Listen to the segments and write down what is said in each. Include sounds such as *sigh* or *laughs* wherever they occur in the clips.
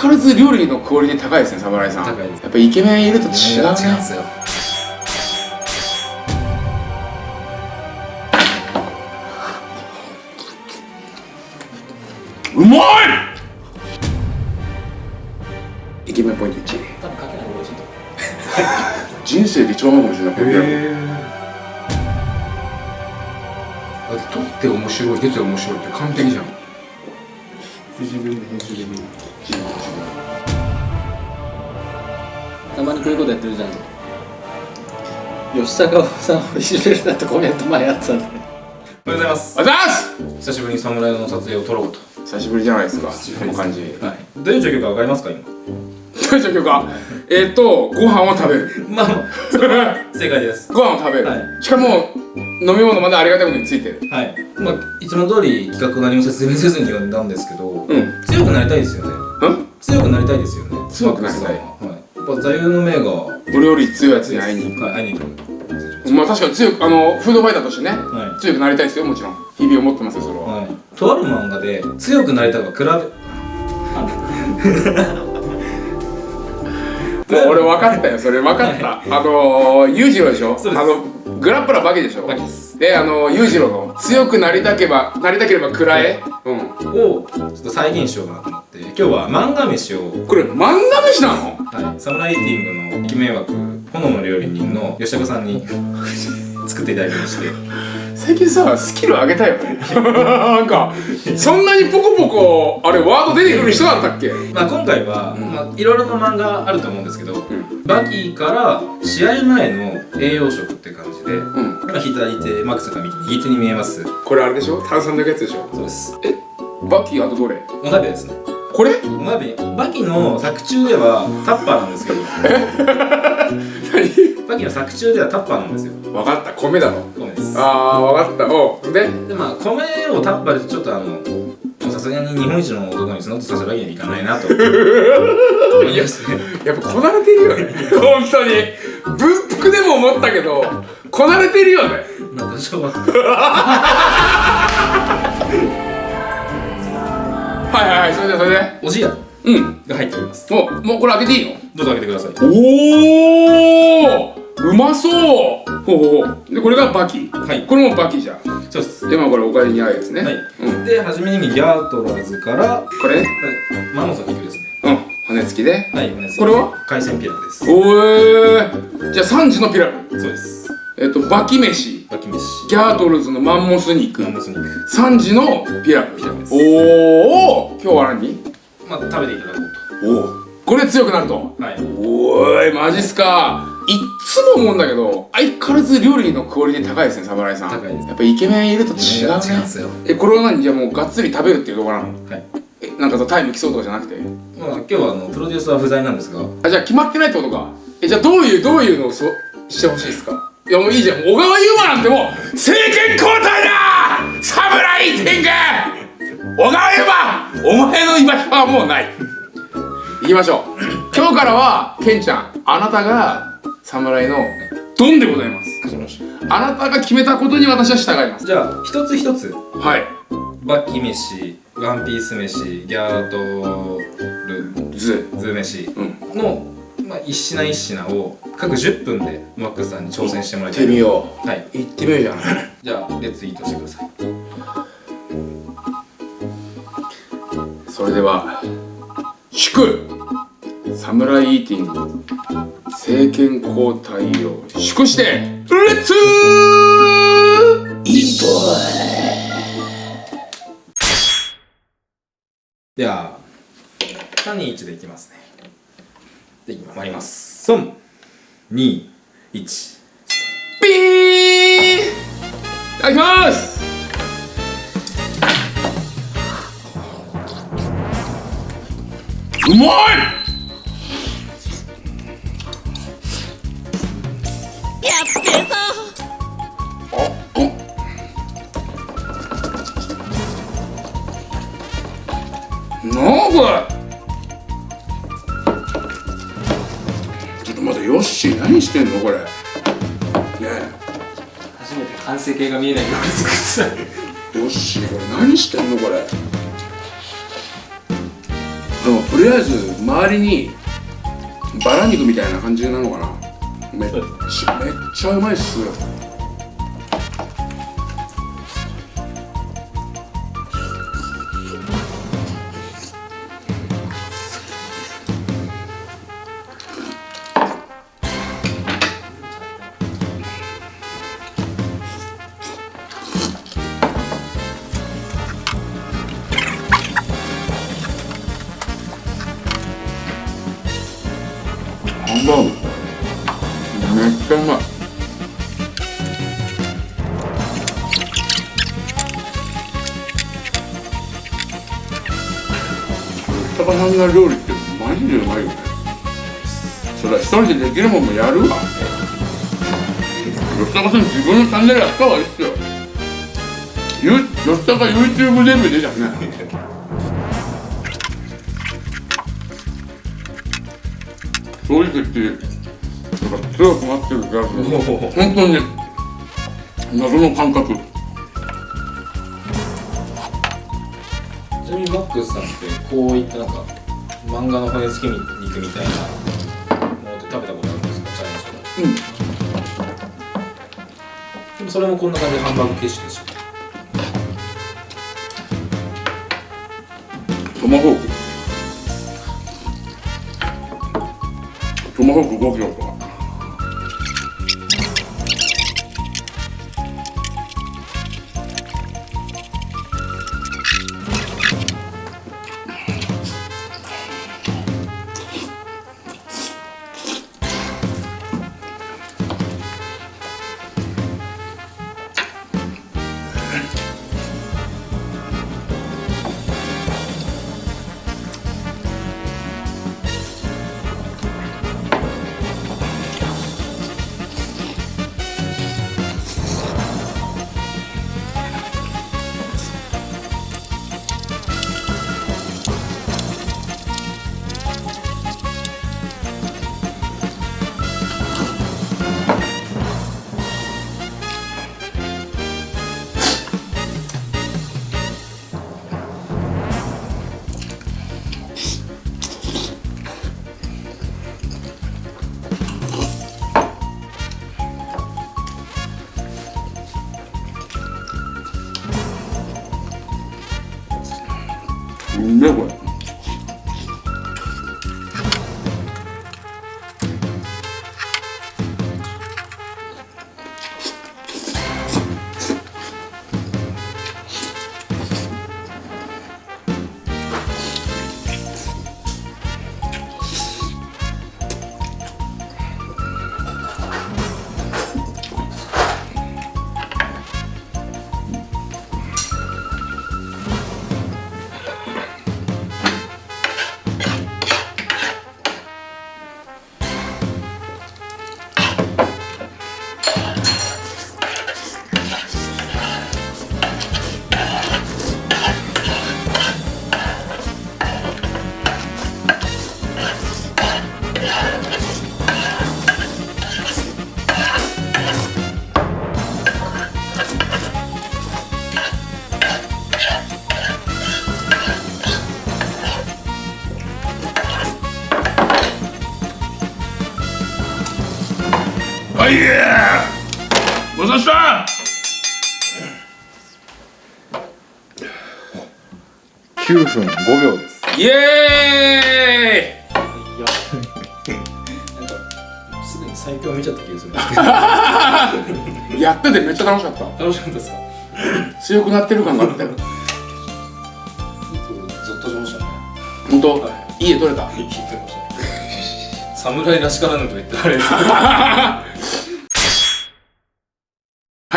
変わらず料理のクオリティ高いですね侍さん。高いです。やっぱイケメンいると違うね。違うんですよ。うまい！イケメンポイント1多分かけないと人生で一番うまいかもしれない。だって撮って面白い出て面白いって完璧じゃん自分で編集で見るたまにこういうことやってるじゃん。吉高さんをいじめるなってコメント前やってたんで。おはようございます。あざー久しぶりに侍の撮影を撮ろうと。す久しぶりじゃないですか。この感じ。はい。どういう状況か分かりますか今？どういう状況か。えーっとご飯を食べる。まあまあそれは正解です。*laughs* ご飯を食べる、はい。しかも飲み物までありがたいことについてる。はい。まあいつも通り企画何も説明せずに呼んだんですけど、うん。強くなりたいですよね。うん？強くなりたいですよね。強くなりたい。ははい。やっぱ座右の銘が。俺より強いやつに会いに行はい会いに行く。くまあ確かに強くあのフードファイターとしてね、は強くなりたいですよもちろん。日々思ってますよそれは、はい。とある漫画で強くなりたいが比べもう俺分かったよそれ分かった。あのー、裕次郎でしょ？そうです。あのグラップラーバキでしょ？バキです。であの裕次郎の強くなりたければなりたければ食らえうん。をちょっと再現しようかなと思って今日は漫画飯を。これ漫画飯なの？はい、サムライティングのイケメン枠炎の料理人の吉高さんに作っていただきまして。最近さスキル上げたよね。*laughs* なんかそんなにポコポコあれワード出てくる人だったっけ？まあ今回は、まあ、いろいろな漫画あると思うんですけど、ん。バキーから試合前の栄養食って感じで、うん。今左手マックスが右右手に見えます。これあれでしょ？炭酸抜くやつでしょ？そうです。えバッキーあとどれ？お鍋ですね。これ？お鍋。バキの作中ではタッパーなんですけど。*laughs* バキの作中ではタッパーなんですよ。何分かった。米だろ米です。あー分かった。おう。で？でまあ米をタッパーでちょっとあのさすがに日本一の男にそんなことさせるわけにはいかないなと。思いましてやっぱこなれてるよね。本当に。文福でも思ったけどこなれてるよね。まあ多少は。はいはいはい。それでそれで。おじや。うん。が入っております。もうもうこれ開けていいの？どうぞ開けてください。おおうまそう。ほうほうほう。でこれがバキ。はい。これもバキじゃん。そうです。でまあこれお金に合うやつね。はい、うん。で初めにギャートラーズから、はい、これ？ねマモさん肉ですね。うん。骨付きで。はい骨付き。これは？海鮮ピラフです。おえー、じゃあ3時のピラフ。そうです。えっとバキ飯。バキ飯。ギャートルズのマンモス肉。マンモス肉。3時のピラフピラフです。おお今日は何？まあ食べていただこうおおこれ強くなるとと。はい。おーいマジっすかいっつも思うんだけど相変わらず料理のクオリティ高いですね侍さん。高いです。やっぱイケメンいると違うね。違うんですよ。えこれは何？じゃあもうがっつり食べるっていうところなの？はい。えなんかさタイム競うとかじゃなくて？まあ今日はあのプロデューサーは不在なんですが。あじゃあ決まってないってことか。えじゃあどういうどういうのをそしてほしいですか？いやもういいじゃん。小川優馬なんてもう政権交代だ！侍天下小川優馬！お前の居場所はもうない。行きましょう。今日からはケンちゃんあなたが侍のドンでございます。あなたが決めたことに私は従います。じゃあ一つ一つ。はい。バキ飯ワンピース飯ギャートルズ。ズ飯うん。の、まあ、一品一品を各10分でマックスさんに挑戦してもらいたい。行ってみよはい、う行ってみようじゃん。*laughs* じゃあレッツイートしてください。それでは祝侍イーティング政権交代を祝してレッツ!イーで。は321でいきますね。で参ります。321ピーン!いただきます!うまい!してんのこれ。ね初めて完成形が見えないように作ってえヨッシーこれ何してんのこれ。でもとりあえず周りにバラ肉みたいな感じなのかな。めっちゃめっちゃうまいっすハンバーグめっちゃうまい。高さんが料理ってマジでうまいよね。それは一人でできるもんもやるわ。吉高さん自分のチャンネルやった方がいいっすよ。吉高 YouTube デビューでじゃんね。正直言ってなんか強くなってる気がする。本当に謎の感覚。ちなみにマックスさんってこういったなんか漫画の骨付き肉みたいなものって食べたことあるんですか？チャレンジとかうん。でもそれもこんな感じでハンバーグ形式でし。たトマホークトマホーク5キロとか。分5秒です。まイエいやなんかすぐに最強見ちゃった気がする *laughs* やっててめっちゃ楽しかった。ど楽しかったですか強くなってる感があったよゾッとしましたね。本当、、はい。い家取れた。聞いてました。侍らしからぬと言ってあれでは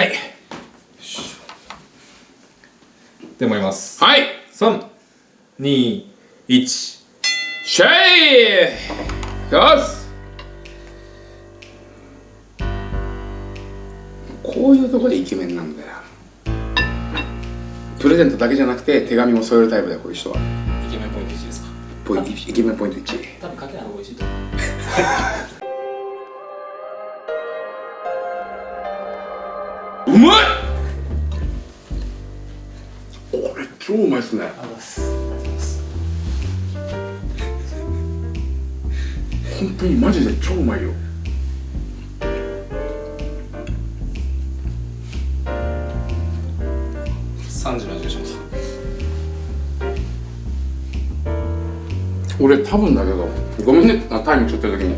いでもいます。はい321シェイ!よしこういうとこでイケメンなんだよ。プレゼントだけじゃなくて手紙も添えるタイプだよこういう人は。イケメンポイント1ですか？ポイイケメンポイント1多分かけない方が美味しいと思う。うまい！これ超うまいっすね。ありがとうございます本当にマジで超うまいよ。3時の味がします俺多分だけどごめんねあタイムちょっと時に。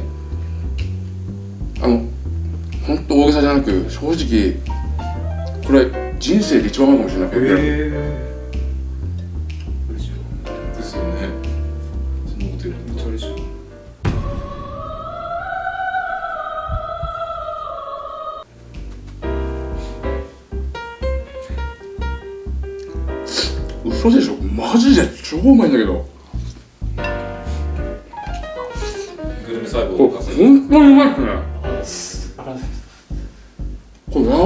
あの本当大げさじゃなく正直これ人生で一番うまいかもしれない。ペペ超うまいんだけど。グルメ細胞本当にうまいっすね。これやば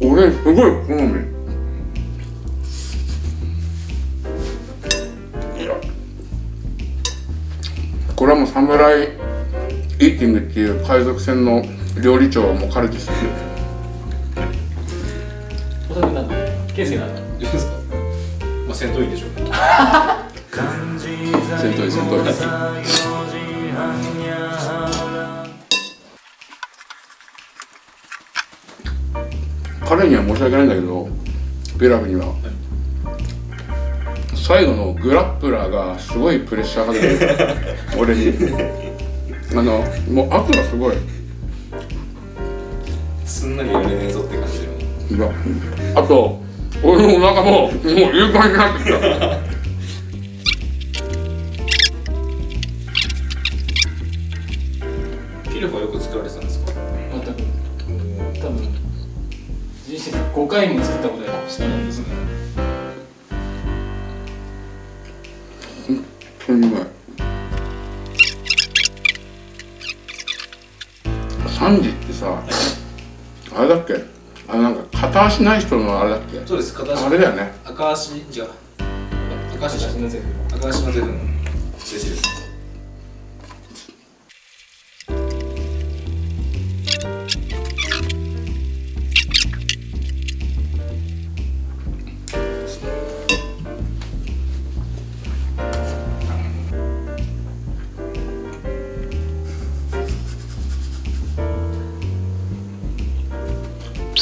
い。俺すごい好み。これはもうサムライイーティングっていう海賊船の料理長も彼ですよ戦闘員でしょ。*laughs* 戦闘員戦闘員。彼には申し訳ないんだけどピラフには最後のグラップラーがすごいプレッシャーかけてる *laughs* 俺に。あのもう圧がすごい。すんなりやれねえぞって感じでいやあと俺のお腹ももういい感じになってきた。ピルフはよく作られてたんですか？全く多分人生で5回も作ったことはしてないですね。本当にうまい3時ってさあれだっけ？あれなんか片足ない人のあれだっけ？そうです片足。あれだよね。赤足違う赤足私の全部赤足のゼフ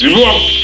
自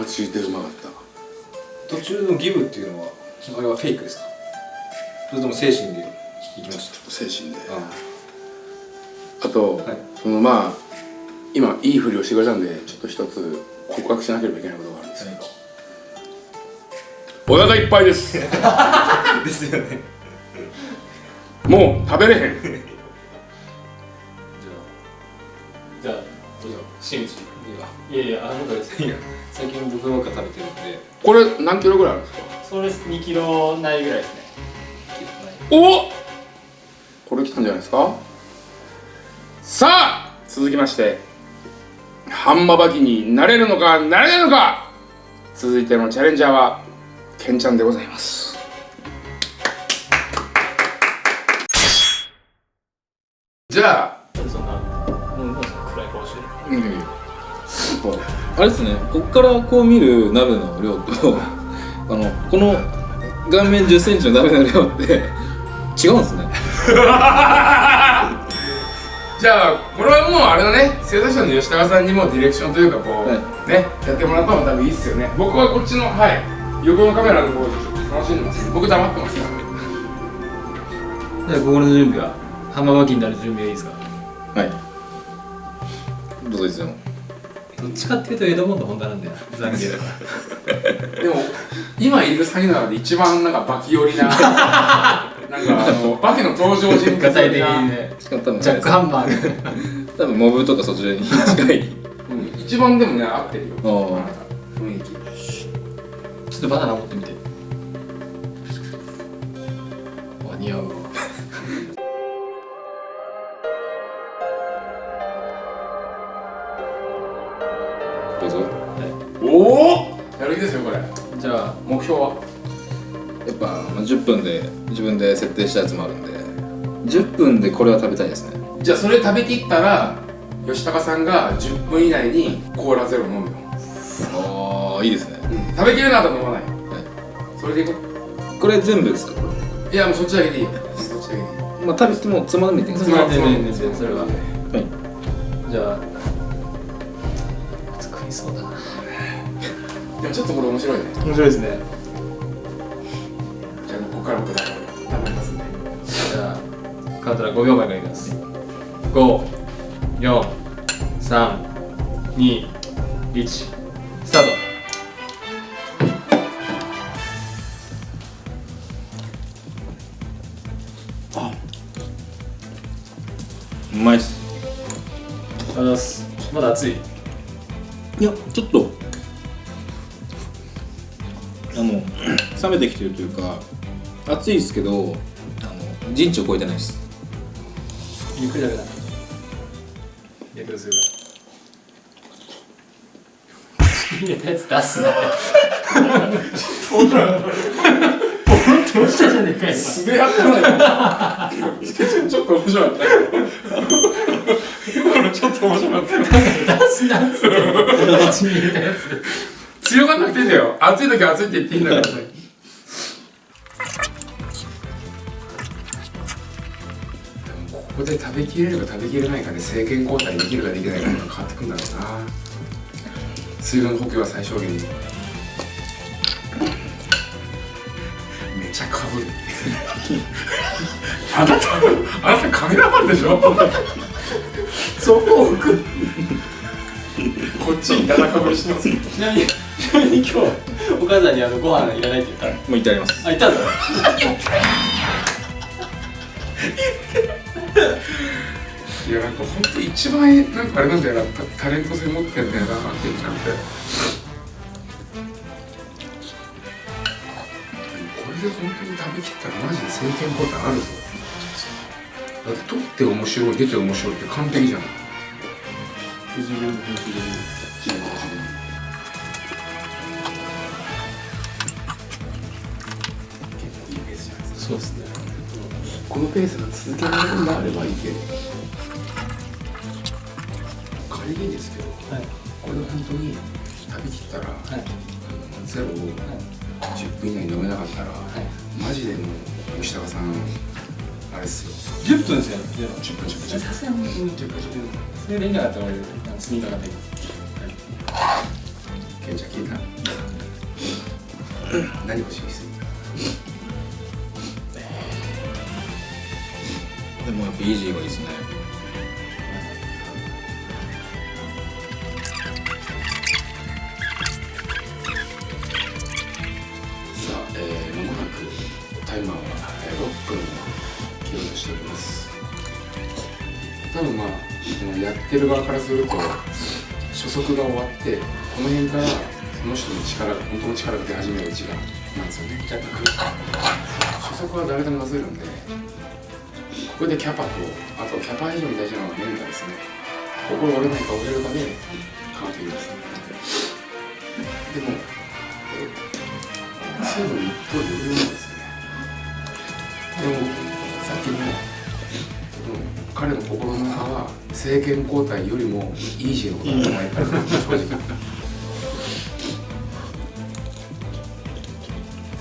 マジでうまかった。途中のギブっていうのはあれはフェイクですか？それとも精神でいきました？精神で。ああと、はい。そのまあ今いいふりをしてくれたんでちょっと一つ告白しなければいけないことがあるんですけど、お腹いっぱいです。*laughs* ですよね。もう食べれへん。じゃじゃあどうぞ。新内あいやいやあなたですいや最近僕ばっか食べてるんで。これ何キロぐらいあるんですか？それ2キロないぐらいですね。おこれ来たんじゃないですか？さあ続きまして。ハンマバキになれるのかなれないのか！続いてのチャレンジャーはケンちゃんでございます。じゃあそんうなん暗い顔してるうんあれですね。こっからこう見る鍋の量と *laughs* あのこの顔面1 0ンチの鍋の量って違うんですね。じゃあこれはもうあれだね。制作者の吉高さんにもディレクションというかこう、はねやってもらった方が多分いいっすよね。僕はこっちのはい。横のカメラの方でちょっと楽しんでます僕黙ってますよじゃあ心の準備は浜巻きになる準備はいいですか？はい。どうぞいつでもどっちかっていうとエドモンドホンダなんだよ。残念だからでも今いる詐欺の中で一番なんかバキ寄りな *laughs* なんかあのバキの登場人物的なにね。しかも多分ジャックハンマー。多分モブとかそちらに近い。うん一番でもね合ってるよ。雰囲気。ちょっとバナナ持ってみて。わ似合うわですよこれ。じゃあ目標は？やっぱ、まあ、10分で自分で設定したやつもあるんで。10分でこれは食べたいですね。じゃあそれ食べきったら吉高さんが10分以内にコーラゼロ飲むよ、ああいいですね。うん、食べきれなかったら飲まないよ。はそれでいここれ全部ですか？いやもうそっちだけでいいよ。そっちだけでいい。れまあ食べてもつまんで。みてください。つまんでみてそれはちょっとこれ面白いね。面白いですね。じゃあここから僕だ頑張りますんでじゃあカウントダウン5秒前からいきます。54321スタート。うまいっす。ありがとうございます。まだ熱い？いやちょっと冷めてきてるというか熱いですけどあの陣地を超えてないです。ゆっくりするから。入れたやつ出すなよポロンポロンって落ちたじゃね。えかよ素でやったのよちょっと面白かった今のちょっと面白かったよ出すなっつって。*laughs* 口に入れたやつ。強がんなくていいんだよ。暑い時は暑いって言っていいんだからで食べきれるか食べきれないかで政権交代できるかできないかが変わってくんだろうな。水分補給は最小限に。めちゃかぶる。*laughs* あなたあなたカメラマンでしょ？そこを置く。こっちに七かぶりしてます。ちなみにちなみに今日お母さんにあのご飯いらないって言ったもう言ってあります。あ言ったんだいやなんか本当一番なんかあれなんだよなタレント性持ってんだよなって言っちゃって。これで本当に食べきったらマジで政権ボタンあるぞ。だって取って面白い出て面白いって完璧じゃないのペースが続けられるんであればいいけど仮にですけどはい。これ本当に食べきったら、はい。ゼロを10分以内に飲めなかったら、マジでもう吉高さんあれっすよ。10分ですよ。ゼロ10分10分10分。さすがに10分10分それでいいなかったら俺あの次にかかってい。きますケンちゃん聞いた？何欲しいですでもやっぱイージーがいいですね。さあ、えー、間もなくタイマーはえー6分を切ろうとしております。多分まあやってる側からすると初速が終わってこの辺からその人の力が本当の力が出始める時間なんですよね。若干初速は誰でも出せるんでここでキャパとあとキャパ以上に大事なのはメンタですね心折れないか折れるかで変わってきますでも水分一方余裕なんですねでもさっきのその彼の心の中は政権交代よりもイージーのことだと思います正直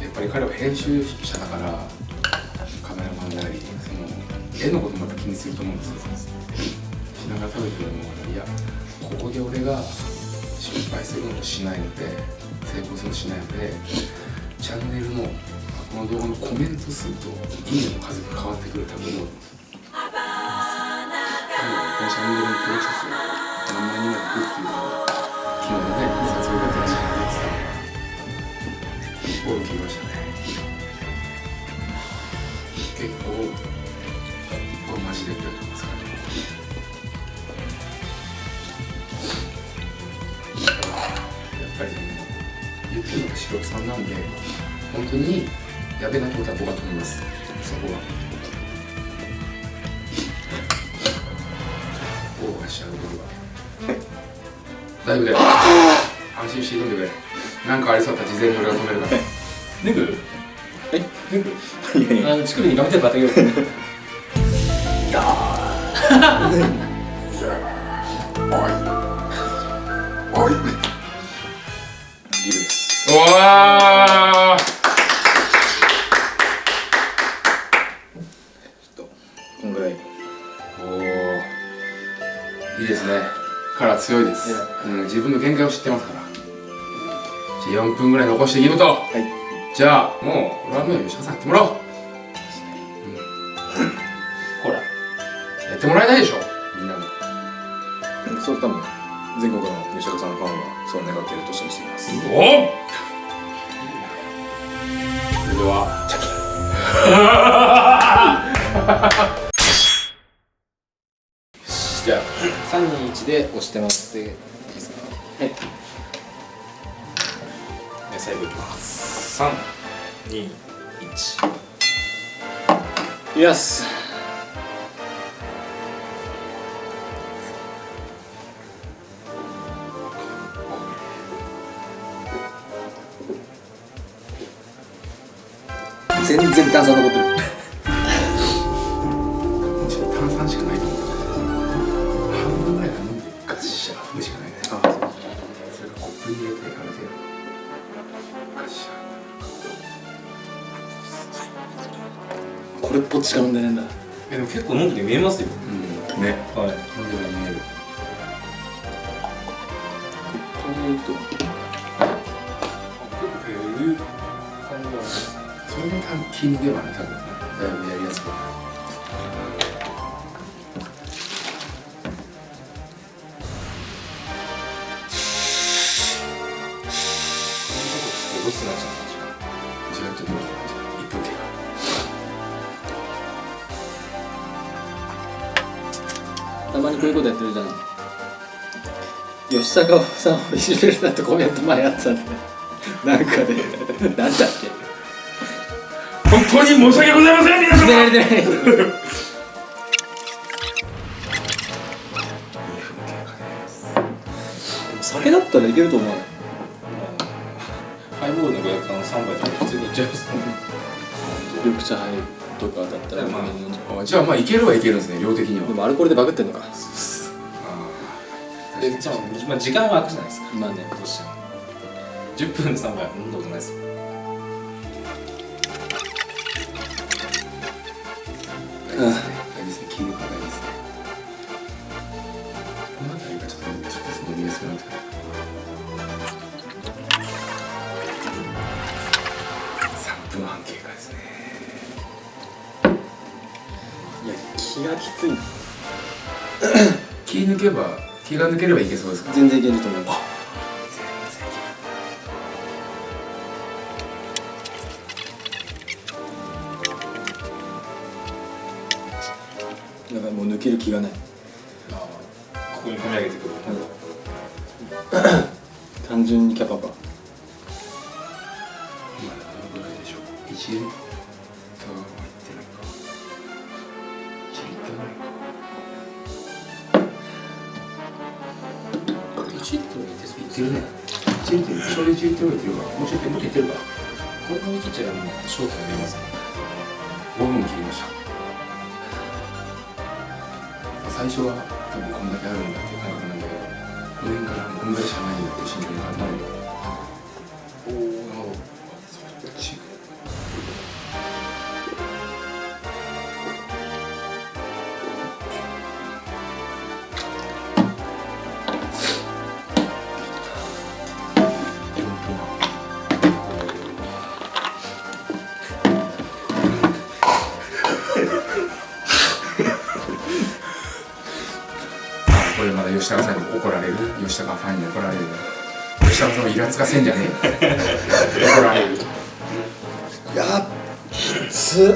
やっぱり彼は編集者だからカメラマンなりその絵のこともやっぱ気にすると思うんですよ。ながら食べてるのはいやここで俺が失敗するのもしないので成功するのしないのでチャンネルのこの動画のコメント数といいねの数が変わってくる多分思う多分このチャンネルの登録者数が何万人までいくっていうのが昨日のね撮影だったらしい。んで言ってたのが心を切りましたんで本当にやべえなと思ったら僕は止めます。そこは。オーバーしちゃう僕は。大丈夫だよ。安心して挑んでくれ。なんかありそうだったら事前に俺が止めるから。*laughs* 脱ぐえ脱ぐ *laughs* いやいや。あの乳首にガムテープげようおおいいですね。カラー強いです、うん、自分の限界を知ってますから。じゃあ4分ぐらい残していいこと。はい。じゃあもうこれはもう吉田さんやってもらおう。ほらやってもらえないでしょ。みんなも。それ多分全国の吉岡さんのファンはそう願っていると信じています。おお321で押してもらっていいですか？はい。で最後いきます。321よし。全然段差残ってる。これっぽっちしか飲んでねえんだ。えでも結構飲んでて見えますよ。ーうん。ね。はい。飲んでは見える。こういうと結構減る感じはありますそれが多分気抜けばね多分こういうことやってるじゃん。吉高さんをいじめるなってコメント前あったんで。なんかで。なんだっけ。本当に申し訳ございません皆様。出られてない酒だったらいけると思うよ。ハイボールの500缶3杯とか普通にいっちゃいますね。緑茶入るとかだったらまあじゃあまあいけるはいけるんですね量的には。うでもアルコールでバグってんのか。あでじゃあ、まあ、時間は空くじゃないですか。まあねどうしても。10分で3杯は飲んだことないです。よあい気がきつい *coughs* 気抜けば気が抜ければいけそうですか？全然いけると思います。やばいもう抜ける気がない。ここに込み上げてくる。*coughs* 単純にキャパがショート見えますか5分切りました。最初は吉高さんに怒られる吉高ファンに怒られる。吉高さんもイラつかせんじゃねえ怒られる。いやきつ。すげ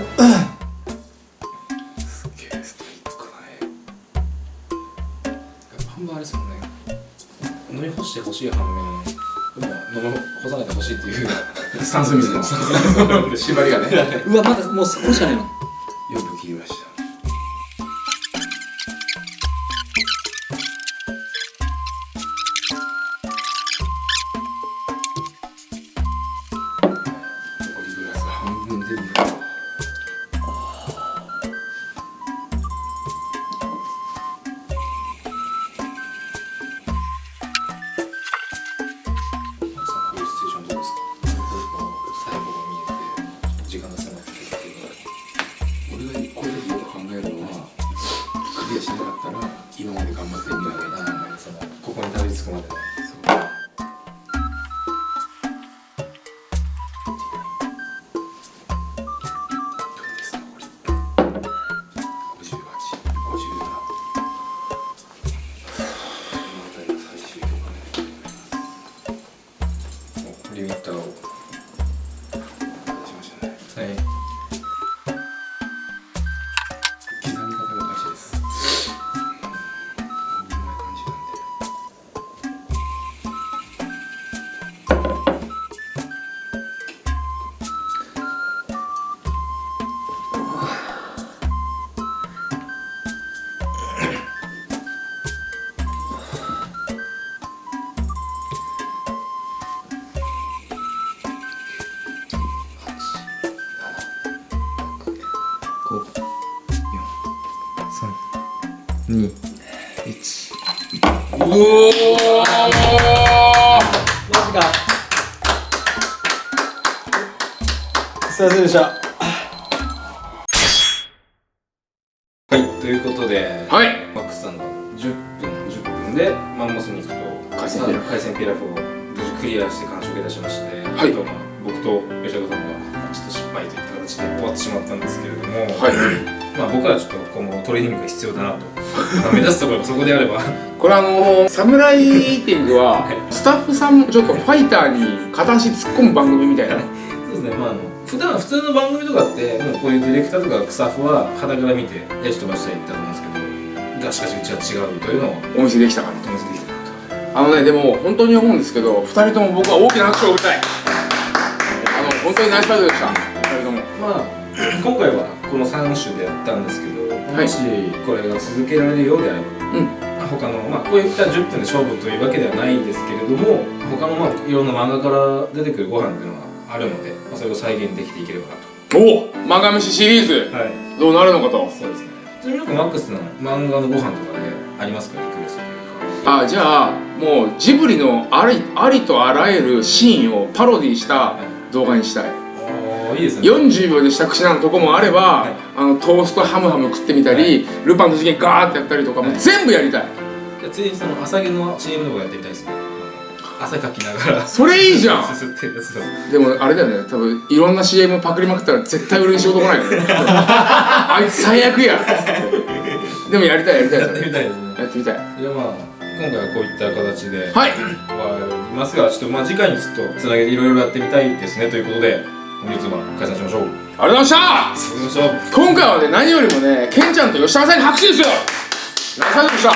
えストイックだね。半分あれですもんね。飲み干してほしい反面でも飲み干さないでほしいっていう。スタンスミスの *laughs* *laughs* 縛りがね。うわまだもう少しじゃねえの今後トレーニングが必要だなと、まあ、目指すところがそこであれば。これあのー、サムライイーティングはスタッフさんもちょっとファイターに片足突っ込む番組みたいなそうですね。まああの普段普通の番組とかってもうこういうディレクターとかスタッフは肌から見てやじ飛ばしたり言ったと思うんですけど。がしかしうちは違うというのをお見せできたかなとお見せできたなとあのねでも本当に思うんですけど。2人とも僕は大きな拍手を送りたいあの本当にナイスファイトでした。2人とも。まあ今回はこの3種でやったんですけど、いもしこれが続けられるようであれば、他のまあこういった10分で勝負というわけではないんですけれども他のまあいろんな漫画から出てくるご飯っていうのはあるので、まあ、それを再現できていければなおお漫画飯シリーズ。とはい。どうなるのかと。そうですね。ちなみにマックスの漫画のご飯とかでありますかリクエストというか。あじゃあもうジブリのありありとあらゆるシーンをパロディした動画にしたい。おーいいですね。40秒で支度しなのとこもあれば、はい。あのトーストハムハム食ってみたり、ルパンの事件ガーってやったりとかもはい。全部やりたい。じゃあついにその朝毛の CM とかやってみたいですね。汗かきながら。それいいじゃん。*laughs* でもあれだよね。多分いろんな CM パクりまくったら絶対俺に仕事来ないよね。*laughs* あいつ最悪や。でもやりたいやりたいやってみたいですね。やってみたい。じゃあまあ今回はこういった形で。はい。終わりますがちょっとまあ次回にちょっとつなげていろいろやってみたいですね。ということで本日は解散しましょう。ありがとうございました。今回はね何よりもねケンちゃんと吉高さんに拍手ですよ。ナイスでした。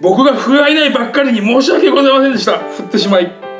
僕が不甲斐ないばっかりに申し訳ございませんでした。振ってしまい